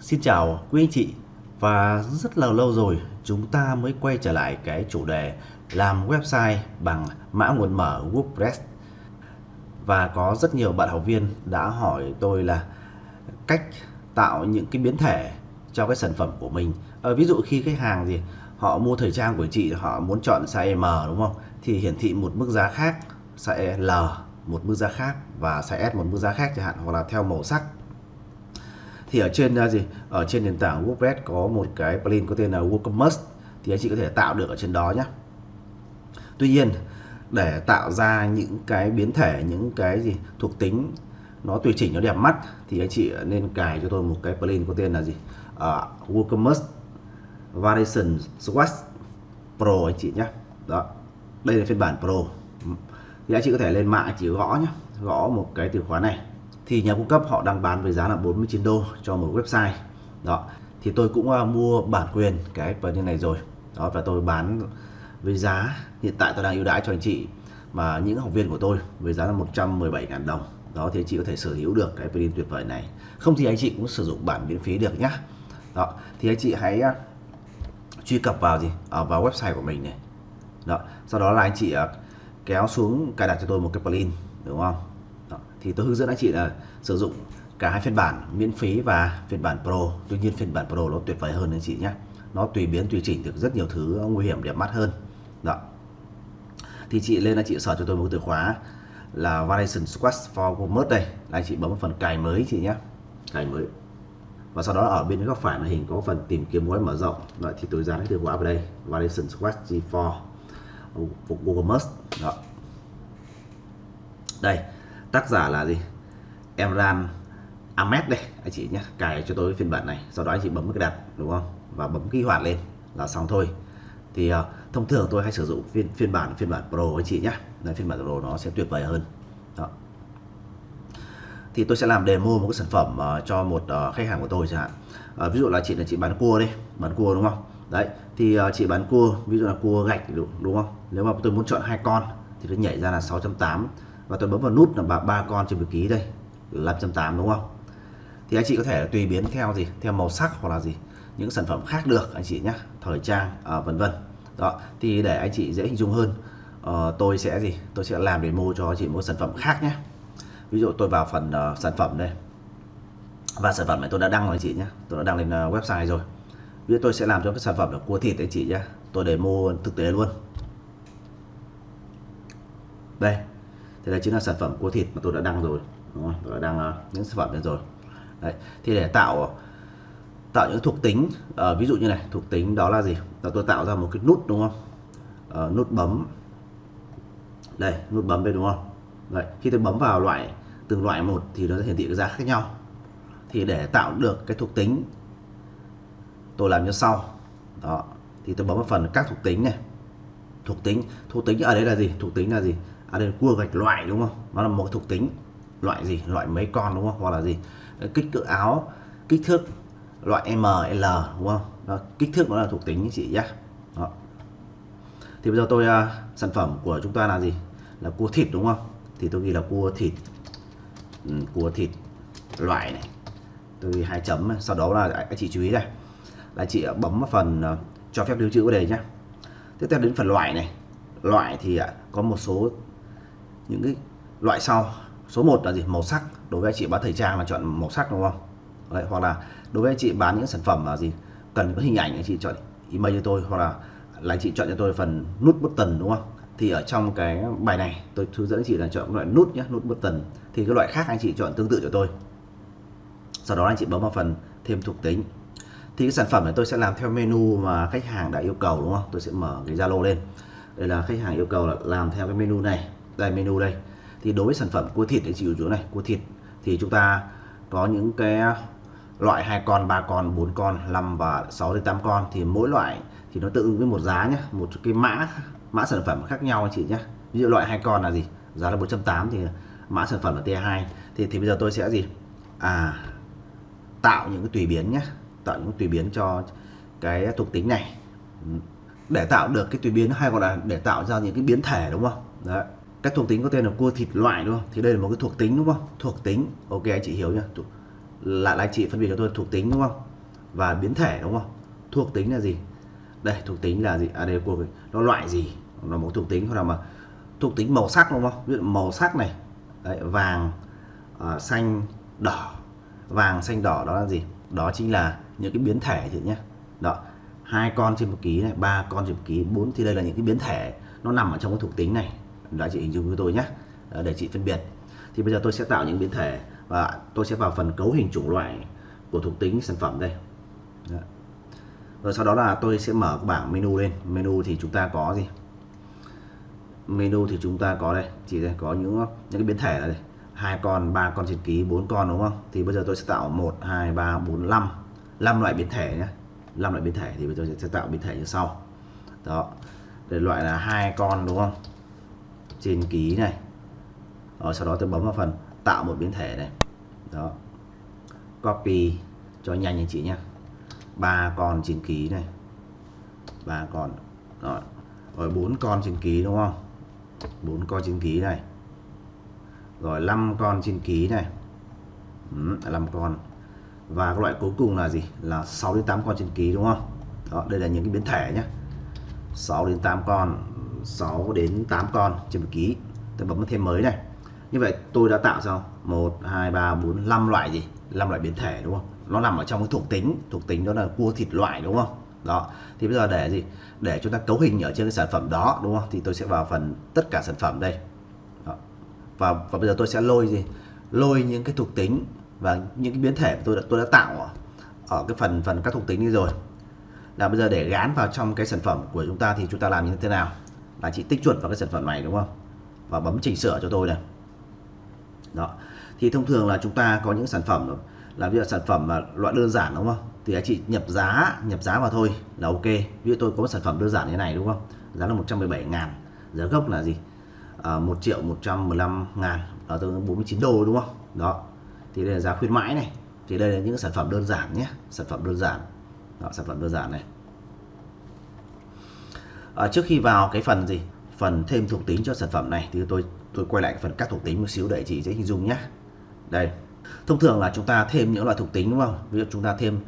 Xin chào quý anh chị. Và rất là lâu rồi chúng ta mới quay trở lại cái chủ đề làm website bằng mã nguồn mở WordPress. Và có rất nhiều bạn học viên đã hỏi tôi là cách tạo những cái biến thể cho cái sản phẩm của mình. À, ví dụ khi khách hàng gì họ mua thời trang của chị họ muốn chọn size M đúng không? Thì hiển thị một mức giá khác size L một mức giá khác và size S một mức giá khác chẳng hạn hoặc là theo màu sắc thì ở trên uh, gì? Ở trên nền tảng WordPress có một cái plugin có tên là WooCommerce. Thì anh chị có thể tạo được ở trên đó nhé Tuy nhiên để tạo ra những cái biến thể những cái gì thuộc tính nó tùy chỉnh nó đẹp mắt thì anh chị nên cài cho tôi một cái plugin có tên là gì? Uh, WooCommerce Variation Swatch Pro anh chị nhé đó đây là phiên bản Pro. Thì anh chị có thể lên mạng chỉ gõ nhé gõ một cái từ khóa này thì nhà cung cấp họ đang bán với giá là 49 đô cho một website. Đó. Thì tôi cũng uh, mua bản quyền cái plugin này rồi. Đó và tôi bán với giá hiện tại tôi đang ưu đãi cho anh chị mà những học viên của tôi với giá là 117.000 đồng. Đó thì anh chị có thể sở hữu được cái plugin tuyệt vời này. Không thì anh chị cũng sử dụng bản miễn phí được nhá. Đó. Thì anh chị hãy uh, truy cập vào gì? Ở vào website của mình này. Đó. Sau đó là anh chị uh, kéo xuống cài đặt cho tôi một cái plugin đúng không thì tôi hướng dẫn anh chị là sử dụng cả hai phiên bản miễn phí và phiên bản pro. Tuy nhiên phiên bản pro nó tuyệt vời hơn anh chị nhé. Nó tùy biến tùy chỉnh được rất nhiều thứ nguy hiểm đẹp mắt hơn. Đó. Thì chị lên là chị sở cho tôi một từ khóa là variation squash for commerce đây. Là anh chị bấm phần cài mới chị nhé. Cài mới. Và sau đó ở bên góc phải màn hình có phần tìm kiếm gói mở rộng. Vậy thì tôi dán cái từ khóa vào đây variation squash G4 phục Google Maps. Đó. Đây tác giả là gì? Emran Ahmed đây anh chị nhé. Cài cho tôi phiên bản này sau đó anh chị bấm cái đặt đúng không? Và bấm kích hoạt lên là xong thôi. Thì uh, thông thường tôi hay sử dụng phiên phiên bản phiên bản Pro anh chị nhé. Nên phiên bản Pro nó sẽ tuyệt vời hơn. Đó. thì tôi sẽ làm demo một cái sản phẩm uh, cho một uh, khách hàng của tôi chẳng hạn. Uh, ví dụ là chị là chị bán cua đi bán cua đúng không? Đấy thì uh, chị bán cua ví dụ là cua gạch đúng, đúng không? Nếu mà tôi muốn chọn hai con thì nó nhảy ra là 680 và tôi bấm vào nút là ba ba con trên một ký đây 580 đúng không? Thì anh chị có thể tùy biến theo gì? Theo màu sắc hoặc là gì? Những sản phẩm khác được anh chị nhé thời trang à, vân vân. Đó thì để anh chị dễ hình dung hơn à, tôi sẽ gì? Tôi sẽ làm demo cho anh chị một sản phẩm khác nhé ví dụ tôi vào phần uh, sản phẩm đây. Và sản phẩm này tôi đã đăng rồi anh chị nhé tôi đã đăng lên uh, website rồi. Ví dụ tôi sẽ làm cho cái sản phẩm là cua thịt anh chị nhé tôi để mua thực tế luôn. Đây thì đây chính là sản phẩm cua thịt mà tôi đã đăng rồi đúng không? tôi đã đăng uh, những sản phẩm này rồi. Đấy. thì để tạo tạo những thuộc tính uh, ví dụ như này thuộc tính đó là gì? Là tôi tạo ra một cái nút đúng không? Uh, nút bấm. Đây nút bấm đây đúng không? Đấy. khi tôi bấm vào loại từng loại một thì nó sẽ hiển thị cái giá khác nhau. Thì để tạo được cái thuộc tính tôi làm như sau. Đó thì tôi bấm vào phần các thuộc tính này. Thuộc tính thuộc tính ở đây là gì? Thuộc tính là gì? À đây là cua gạch loại đúng không? Nó là một thuộc tính. Loại gì? Loại mấy con đúng không? Hoặc là gì? Kích cỡ áo kích thước loại ML đúng không? Đó, kích thước nó là thuộc tính chị nhé đó. thì bây giờ tôi uh, sản phẩm của chúng ta là gì? Là cua thịt đúng không? Thì tôi ghi là cua thịt. Ừ, cua thịt loại này. Tôi ghi hai chấm sau đó là các chị chú ý này. Là chị bấm vào phần uh, cho phép lưu trữ ở đây nhé tiếp theo đến phần loại này. Loại thì uh, có một số những cái loại sau. Số 1 là gì? Màu sắc. Đối với anh chị bán thời trang là chọn màu sắc đúng không? Đấy, hoặc là đối với anh chị bán những sản phẩm là gì? Cần có hình ảnh anh chị chọn email cho tôi hoặc là là anh chị chọn cho tôi phần nút button đúng không? Thì ở trong cái bài này tôi hướng dẫn anh chị là chọn loại nút nhé nút button. Thì cái loại khác anh chị chọn tương tự cho tôi. Sau đó anh chị bấm vào phần thêm thuộc tính. Thì cái sản phẩm này tôi sẽ làm theo menu mà khách hàng đã yêu cầu đúng không? Tôi sẽ mở cái Zalo lên. Đây là khách hàng yêu cầu là làm theo cái menu này đây, menu đây. Thì đối với sản phẩm cua thịt thì chị chỗ này, cua thịt, thì chúng ta có những cái loại hai con, ba con, bốn con 5 và 6 đến 8 con. Thì mỗi loại thì nó tự ứng với một giá nhé một cái mã mã sản phẩm khác nhau anh chị nhé ví dụ loại hai con là gì? Giá là 480 thì mã sản phẩm là T2 thì thì bây giờ tôi sẽ gì? À tạo những cái tùy biến nhé tạo những tùy biến cho cái thuộc tính này. Để tạo được cái tùy biến hay gọi là để tạo ra những cái biến thể, đúng không? Đấy các thuộc tính có tên là cua thịt loại đúng không? Thì đây là một cái thuộc tính đúng không? Thuộc tính. Ok anh chị hiểu nhá. Lại là anh chị phân biệt cho tôi thuộc tính đúng không? Và biến thể đúng không? Thuộc tính là gì? Đây thuộc tính là gì? À đây cua nó loại gì? Nó một thuộc tính hoặc là mà thuộc tính màu sắc đúng không? Ví dụ màu sắc này. Đấy, vàng uh, xanh đỏ. Vàng xanh đỏ đó là gì? Đó chính là những cái biến thể chị nhé đó. Hai con trên một ký này ba con trên một ký bốn thì đây là những cái biến thể. Nó nằm ở trong cái thuộc tính này đã chị hình dung với tôi nhé. Ờ, để chị phân biệt. Thì bây giờ tôi sẽ tạo những biến thể và tôi sẽ vào phần cấu hình chủng loại của thuộc tính sản phẩm đây. Đó. rồi sau đó là tôi sẽ mở bảng menu lên. Menu thì chúng ta có gì? Menu thì chúng ta có đây. Chỉ đây, có những những cái biến thể là đây. Hai con, ba con trên ký, bốn con, đúng không? Thì bây giờ tôi sẽ tạo một, hai, ba, bốn, năm. Năm loại biến thể nhé. Năm loại biến thể thì bây giờ sẽ tạo biến thể như sau. Đó. Để loại là hai con, đúng không? Trên ký này. Đó, sau đó tôi bấm vào phần tạo một biến thể này. Đó. Copy cho nhanh anh chị nhé. Ba con trên ký này. Ba con. Rồi rồi bốn con trên ký đúng không? Bốn con trên ký này. Rồi 5 con trên ký này. Ừ, 5 con. Và cái loại cuối cùng là gì? Là 6 đến 8 con trên ký đúng không? Đó đây là những cái biến thể nhé. 6 đến 8 con. 6 đến 8 con trên một ký. Tôi bấm thêm mới này. Như vậy tôi đã tạo xong 1 2 3 4 5 loại gì? 5 loại biến thể đúng không? Nó nằm ở trong cái thuộc tính. Thuộc tính đó là cua thịt loại đúng không? Đó. Thì bây giờ để gì? Để chúng ta cấu hình ở trên cái sản phẩm đó đúng không? Thì tôi sẽ vào phần tất cả sản phẩm đây. Đó. và và bây giờ tôi sẽ lôi gì? Lôi những cái thuộc tính và những cái biến thể tôi đã tôi đã tạo ở, ở cái phần phần các thuộc tính đi rồi. Là bây giờ để gán vào trong cái sản phẩm của chúng ta thì chúng ta làm như thế nào? Là chị tích chuột vào cái sản phẩm này đúng không? Và bấm chỉnh sửa cho tôi này. Đó. Thì thông thường là chúng ta có những sản phẩm là ví dụ sản phẩm mà loại đơn giản đúng không? Thì anh chị nhập giá nhập giá vào thôi là ok. Ví dụ tôi có một sản phẩm đơn giản như này đúng không? Giá là 117 ngàn. Giá gốc là gì? À, 1 triệu 115 ngàn. Đó tương ứng 49 đô đúng không? Đó. Thì đây là giá khuyến mãi này. Thì đây là những sản phẩm đơn giản nhé. Sản phẩm đơn giản. Đó, sản phẩm đơn giản này à, trước khi vào cái phần gì? Phần thêm thuộc tính cho sản phẩm này thì tôi tôi quay lại phần các thuộc tính một xíu để chị dễ hình dung nhé đây. Thông thường là chúng ta thêm những loại thuộc tính đúng không? Ví dụ chúng ta thêm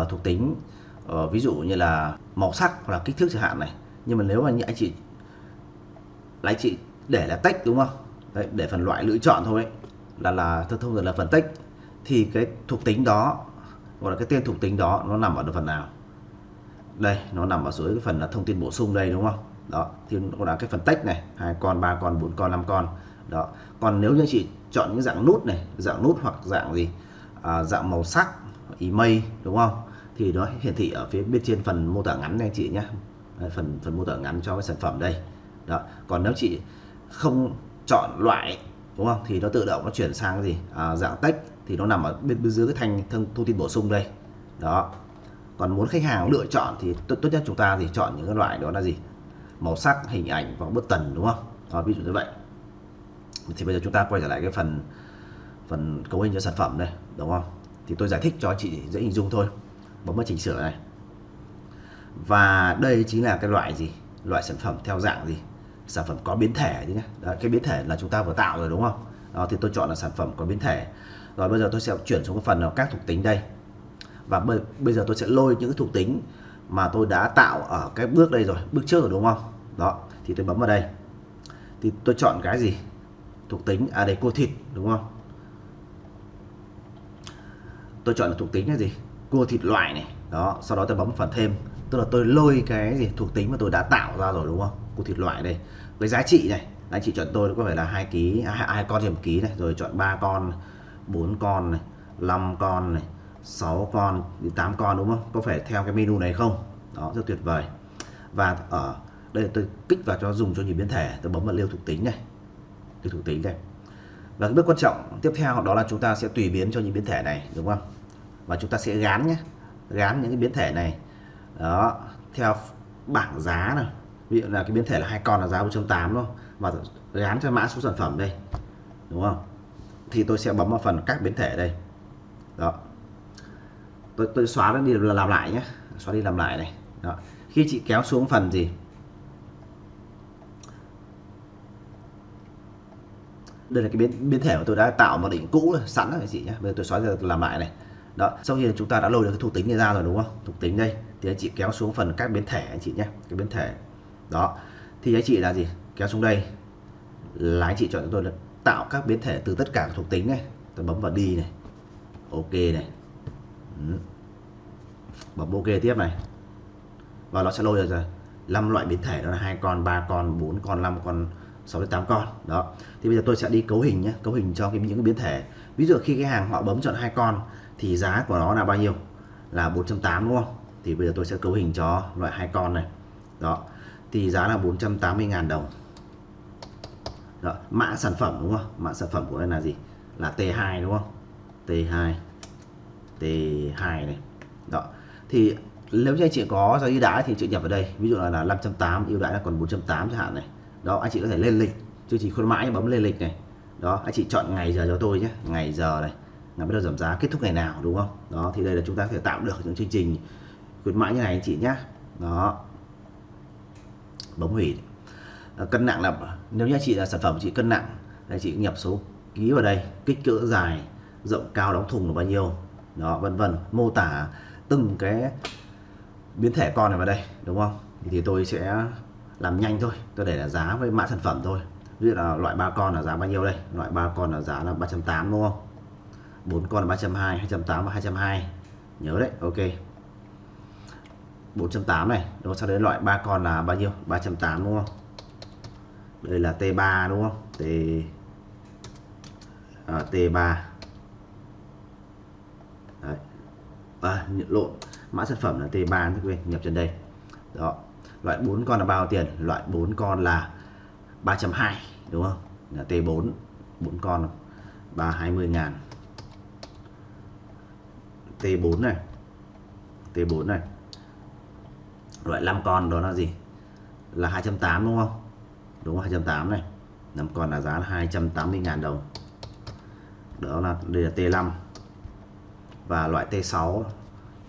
uh, thuộc tính uh, ví dụ như là màu sắc hoặc là kích thước chẳng hạn này. Nhưng mà nếu mà như anh chị lại anh chị để là tách đúng không? Đấy, để phần loại lựa chọn thôi. Ấy, là là thông thường là phần tách. Thì cái thuộc tính đó gọi là cái tên thuộc tính đó nó nằm ở phần nào? Đây nó nằm ở dưới cái phần là thông tin bổ sung đây đúng không? Đó thì nó là cái phần text này hai con ba con bốn con năm con. Đó còn nếu như chị chọn những dạng nút này dạng nút hoặc dạng gì? À, dạng màu sắc email đúng không? Thì nó hiển thị ở phía bên trên phần mô tả ngắn này chị nhé phần phần mô tả ngắn cho cái sản phẩm đây. Đó còn nếu chị không chọn loại đúng không? Thì nó tự động nó chuyển sang cái gì? À, dạng text thì nó nằm ở bên, bên dưới cái thanh thông, thông tin bổ sung đây. Đó còn muốn khách hàng lựa chọn thì tốt, nhất chúng ta thì chọn những cái loại đó là gì? Màu sắc hình ảnh và bức tần đúng không? Đó, ví dụ như vậy. Thì bây giờ chúng ta quay trở lại cái phần phần cấu hình cho sản phẩm đây đúng không? Thì tôi giải thích cho chị dễ hình dung thôi. Bấm vào chỉnh sửa này. Và đây chính là cái loại gì? Loại sản phẩm theo dạng gì? Sản phẩm có biến thể nhé Đó, cái biến thể là chúng ta vừa tạo rồi đúng không? Đó thì tôi chọn là sản phẩm có biến thể. Rồi bây giờ tôi sẽ chuyển xuống cái phần là các thuộc tính đây và bây, bây giờ tôi sẽ lôi những cái thuộc tính mà tôi đã tạo ở cái bước đây rồi bước trước rồi đúng không? Đó thì tôi bấm vào đây. Thì tôi chọn cái gì? Thuộc tính à đây cô thịt đúng không? Tôi chọn là thuộc tính là gì? Cua thịt loại này. Đó sau đó tôi bấm phần thêm. Tức là tôi lôi cái gì? Thuộc tính mà tôi đã tạo ra rồi đúng không? Cua thịt loại đây. Với giá trị này giá trị chọn tôi có phải là hai ký hai, hai con trên một ký này. Rồi chọn ba con bốn con này 5 con này 6 con đến 8 con, đúng không? Có phải theo cái menu này không? Đó, rất tuyệt vời. Và ở đây tôi kích vào cho dùng cho nhìn biến thể. Tôi bấm vào liêu thuộc tính này. Liêu thuộc tính đây. Và cái bước quan trọng tiếp theo đó là chúng ta sẽ tùy biến cho những biến thể này, đúng không? Và chúng ta sẽ gán nhé. Gán những cái biến thể này. Đó, theo bảng giá này ví dụ là cái biến thể là hai con là giá 1.8 luôn và gán cho mã số sản phẩm đây, đúng không? Thì tôi sẽ bấm vào phần các biến thể đây. Đó tôi, tôi xóa nó đi làm lại nhé. Xóa đi làm lại này. Đó. khi chị kéo xuống phần gì? Đây là cái biến biến thể mà tôi đã tạo một định cũ sẵn rồi chị nhé. Bây giờ tôi xóa ra làm lại này. Đó sau khi chúng ta đã lôi được cái thuộc tính này ra rồi đúng không? Thuộc tính đây. Thì anh chị kéo xuống phần các biến thể anh chị nhé. Cái biến thể. Đó. Thì anh chị là gì? Kéo xuống đây. Là anh chị chọn cho tôi là tạo các biến thể từ tất cả các thuộc tính này. Tôi bấm vào đi này. Ok này bấm ok tiếp này. Và nó sẽ lôi ra 5 loại biến thể đó là hai con, ba con, bốn con, năm con 6 đến 8 con. Đó. Thì bây giờ tôi sẽ đi cấu hình nhé. Cấu hình cho cái, những cái biến thể. Ví dụ khi cái hàng họ bấm chọn hai con thì giá của nó là bao nhiêu? Là 480 đúng không? Thì bây giờ tôi sẽ cấu hình cho loại hai con này. Đó. Thì giá là 480.000 đồng. Đó. mã sản phẩm đúng không? Mã sản phẩm của đây là gì? Là T2 đúng không? T2 T2 này. Đó. Thì nếu như anh chị có giá ưu đãi thì chị nhập vào đây. Ví dụ là, là 580 ưu đãi là còn 480 chẳng hạn này. Đó anh chị có thể lên lịch. Chương trình khuyến mãi bấm lên lịch này. Đó anh chị chọn ngày giờ cho tôi nhé. Ngày giờ này ngày bắt đầu giảm giá kết thúc ngày nào đúng không? Đó thì đây là chúng ta có thể tạo được những chương trình khuyến mãi như này anh chị nhé đó. Bấm hủy. Ờ, cân nặng là nếu như anh chị là sản phẩm chị cân nặng anh chị nhập số ký vào đây kích cỡ dài rộng cao đóng thùng là bao nhiêu? Đó vân vân. Mô tả từng cái biến thể con này vào đây đúng không? Thì tôi sẽ làm nhanh thôi. Tôi để là giá với mã sản phẩm thôi. Ví dụ là loại ba con là giá bao nhiêu đây? Loại ba con là giá là 380 đúng không? Bốn con là 320 280 và 220 nhớ đấy ok. 4.8 này rồi sau đấy loại ba con là bao nhiêu? 380 đúng không? Đây là T3 đúng không? T à, T3 đấy. À, nhận lộn. Mã sản phẩm là T3 quên nhập trên đây. Đó. Loại 4 con là bao tiền? Loại 4 con là 320 đúng không? Là T4 4 con 320 ngàn. T4 này. T4 này. Loại 5 con đó là gì? Là 280 đúng không? Đúng không 280 này. 5 con là giá là 280 ngàn đồng. Đó là đây là T5 và loại T6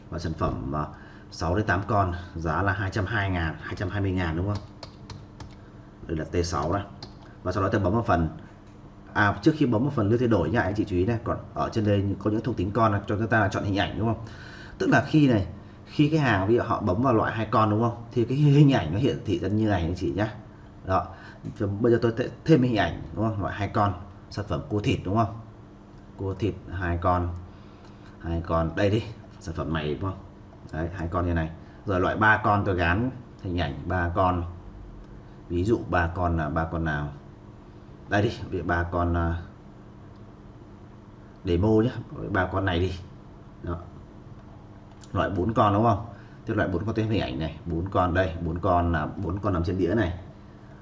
và sản phẩm à, 6 đến 8 con, giá là 220 ngàn 220 ngàn đúng không? Đây là T6 này và sau đó tôi bấm vào phần à trước khi bấm vào phần lưu thay đổi nha, anh chị chú ý này, còn ở trên đây có những thuộc tính con cho chúng ta là chọn hình ảnh đúng không? Tức là khi này, khi cái hàng ví dụ họ bấm vào loại hai con đúng không? Thì cái hình ảnh nó hiển thị ra như này anh chị nhá. Đó. Bây giờ tôi thêm hình ảnh đúng không? Loại hai con, sản phẩm cua thịt đúng không? Cua thịt hai con hai con đây đi sản phẩm này đúng không? Đấy hai con như này. Rồi loại ba con tôi gắn hình ảnh ba con. Ví dụ ba con là ba con nào? Đây đi vì ba con uh, demo nhé ba con này đi. Đó. loại bốn con đúng không? Tức loại bốn con tên hình ảnh này bốn con đây bốn con là bốn con nằm trên đĩa này.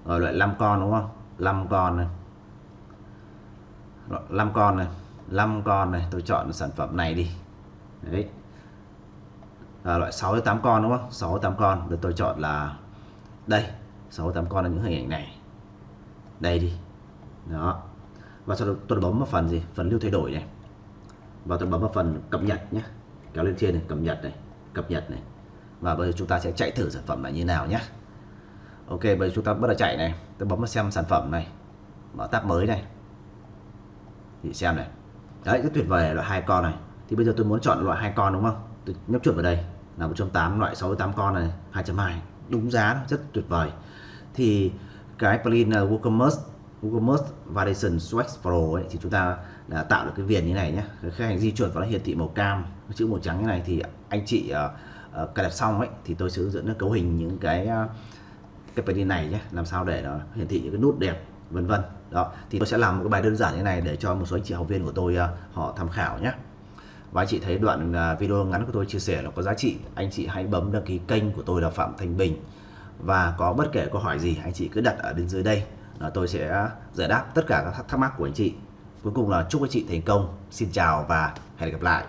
Rồi loại 5 con đúng không? 5 con này. 5 con này. 5 con này tôi chọn sản phẩm này đi. Đấy. À, loại 6 đến 8 con đúng không? 6 8 con. Được tôi chọn là đây. 6 8 con là những hình ảnh này. Đây đi. Đó. Và sau đó tôi bấm vào phần gì? Phần lưu thay đổi này. Và tôi bấm vào phần cập nhật nhé kéo lên trên này cập nhật này cập nhật này. Và bây giờ chúng ta sẽ chạy thử sản phẩm là như nào nhé ok bây giờ chúng ta bắt đầu chạy này. Tôi bấm vào xem sản phẩm này. Mở tab mới này. Thì xem này đấy rất tuyệt vời loại hai con này. Thì bây giờ tôi muốn chọn loại hai con đúng không? Tôi nhấp chuột vào đây. Là 180 loại 68 con này 2.2 đúng giá rất tuyệt vời. Thì cái plugin ờ, WooCommerce WooCommerce Validation Swag Pro ấy, thì chúng ta đã tạo được cái viền như này nhé. Khách hàng di chuột vào nó hiển thị màu cam chữ màu trắng như này thì anh chị uh, uh, cài đặt xong ấy thì tôi sẽ hướng dẫn nó cấu hình những cái uh, cái plugin này nhé. Làm sao để nó hiển thị những cái nút đẹp vân vân. Đó thì tôi sẽ làm một cái bài đơn giản như này để cho một số anh chị học viên của tôi uh, họ tham khảo nhé. Và anh chị thấy đoạn à, video ngắn của tôi chia sẻ là có giá trị. Anh chị hãy bấm đăng ký kênh của tôi là Phạm Thành Bình. Và có bất kể câu hỏi gì anh chị cứ đặt ở bên dưới đây là tôi sẽ giải đáp tất cả các thắc mắc của anh chị. Cuối cùng là chúc anh chị thành công. Xin chào và hẹn gặp lại.